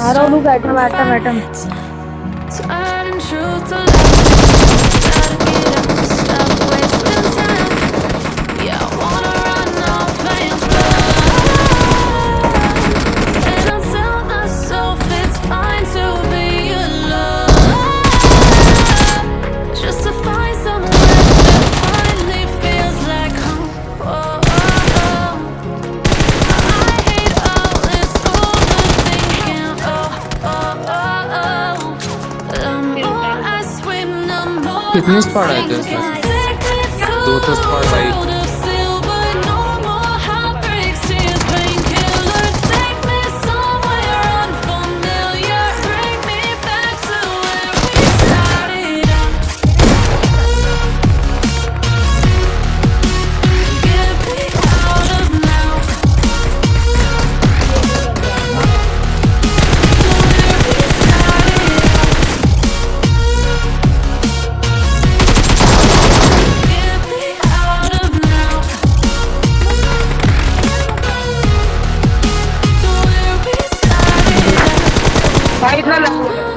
I don't look at them, at them, at them. कितने spot आए थे? दो तो स्पॉट आई भाई इतना लगा